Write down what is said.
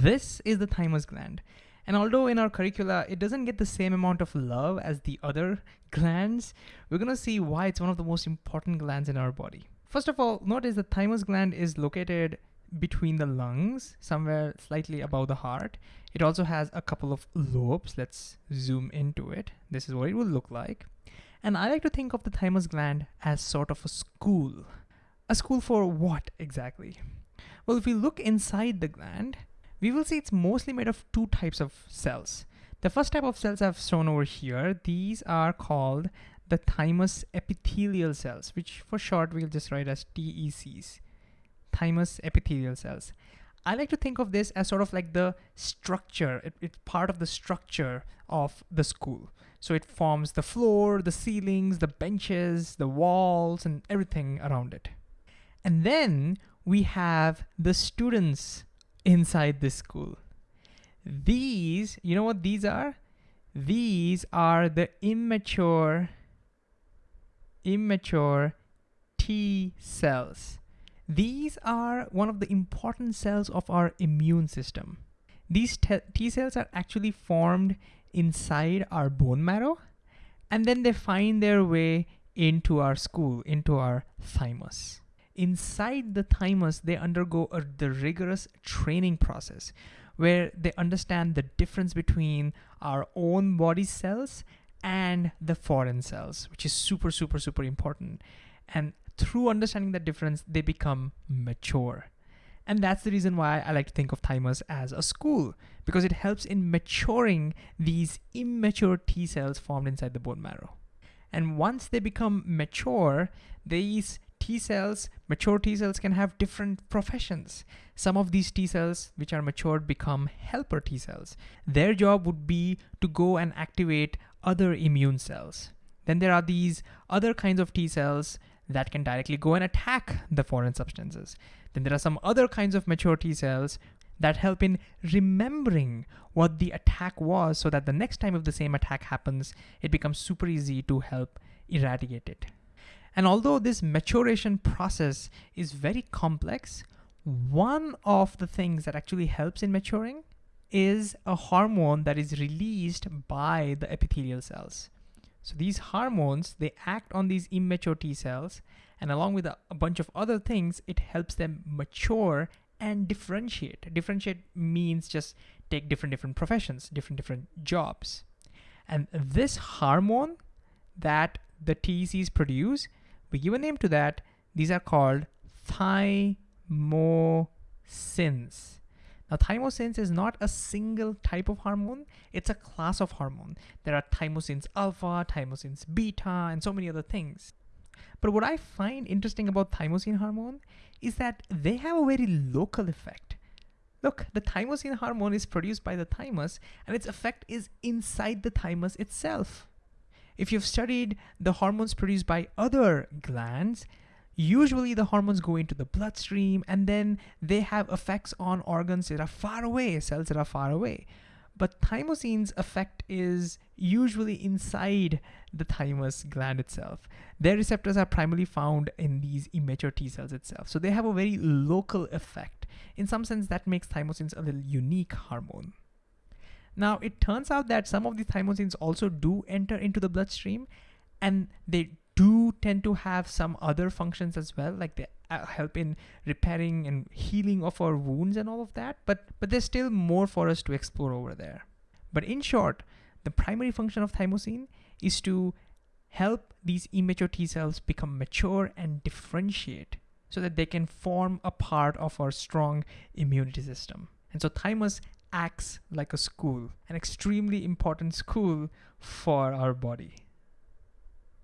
This is the thymus gland. And although in our curricula, it doesn't get the same amount of love as the other glands, we're gonna see why it's one of the most important glands in our body. First of all, notice the thymus gland is located between the lungs, somewhere slightly above the heart. It also has a couple of lobes. Let's zoom into it. This is what it will look like. And I like to think of the thymus gland as sort of a school. A school for what exactly? Well, if we look inside the gland, we will see it's mostly made of two types of cells. The first type of cells I've shown over here, these are called the thymus epithelial cells, which for short we'll just write as TECs, thymus epithelial cells. I like to think of this as sort of like the structure. It, it's part of the structure of the school. So it forms the floor, the ceilings, the benches, the walls, and everything around it. And then we have the students inside this school. These, you know what these are? These are the immature, immature T cells. These are one of the important cells of our immune system. These T cells are actually formed inside our bone marrow, and then they find their way into our school, into our thymus inside the thymus, they undergo a, the rigorous training process where they understand the difference between our own body cells and the foreign cells, which is super, super, super important. And through understanding that difference, they become mature. And that's the reason why I like to think of thymus as a school, because it helps in maturing these immature T cells formed inside the bone marrow. And once they become mature, these T cells, mature T cells can have different professions. Some of these T cells, which are matured, become helper T cells. Their job would be to go and activate other immune cells. Then there are these other kinds of T cells that can directly go and attack the foreign substances. Then there are some other kinds of mature T cells that help in remembering what the attack was so that the next time if the same attack happens, it becomes super easy to help eradicate it. And although this maturation process is very complex, one of the things that actually helps in maturing is a hormone that is released by the epithelial cells. So these hormones, they act on these immature T cells, and along with a, a bunch of other things, it helps them mature and differentiate. Differentiate means just take different different professions, different different jobs. And this hormone that the TECs produce we give a name to that. These are called thymosins. Now, thymosins is not a single type of hormone, it's a class of hormone. There are thymosins alpha, thymosins beta, and so many other things. But what I find interesting about thymosin hormone is that they have a very local effect. Look, the thymosin hormone is produced by the thymus and its effect is inside the thymus itself. If you've studied the hormones produced by other glands, usually the hormones go into the bloodstream and then they have effects on organs that are far away, cells that are far away. But thymosin's effect is usually inside the thymus gland itself. Their receptors are primarily found in these immature T cells itself. So they have a very local effect. In some sense, that makes thymosins a little unique hormone. Now, it turns out that some of the thymosins also do enter into the bloodstream and they do tend to have some other functions as well, like they uh, help in repairing and healing of our wounds and all of that. But, but there's still more for us to explore over there. But in short, the primary function of thymosin is to help these immature T cells become mature and differentiate so that they can form a part of our strong immunity system. And so thymus acts like a school, an extremely important school for our body.